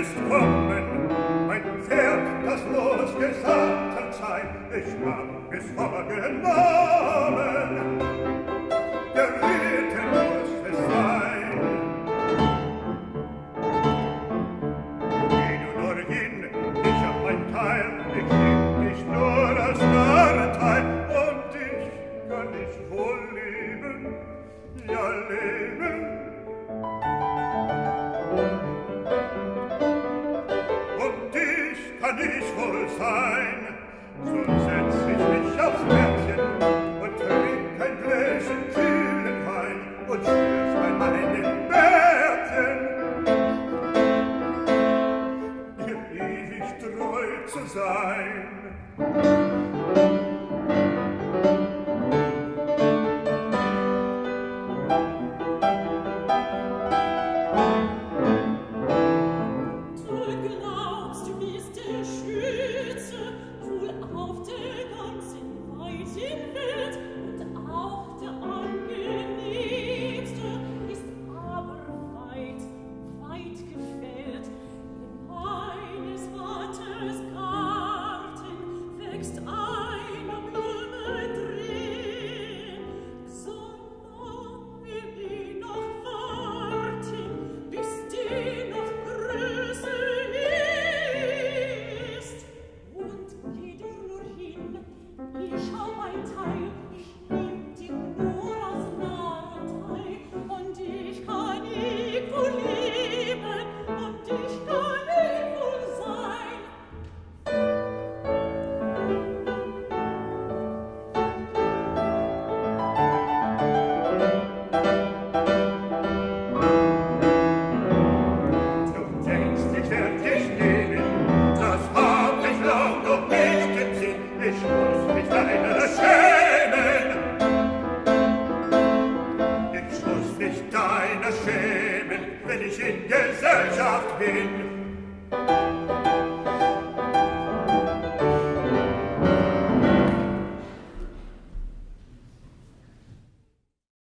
nicht kommen, mein Pferd, das los gesattelt sein, ich hab es vorgenommen. kann ich wohl sein. So setz ich mich aufs Bettchen und trink ein Gläschen kühlen Wein und schürf bei meinen Bärten, dir ewig treu zu sein. schämen, wenn ich in Gesellschaft bin.